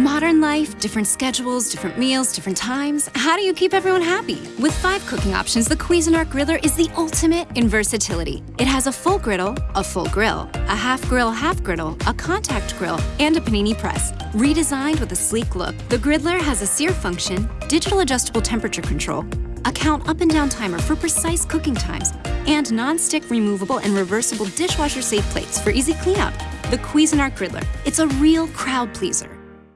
Modern life, different schedules, different meals, different times. How do you keep everyone happy? With five cooking options, the Cuisinart Griddler is the ultimate in versatility. It has a full griddle, a full grill, a half grill, half griddle, a contact grill, and a panini press. Redesigned with a sleek look, the Griddler has a sear function, digital adjustable temperature control, a count up and down timer for precise cooking times, and non-stick removable and reversible dishwasher safe plates for easy cleanup. The Cuisinart Griddler. It's a real crowd pleaser.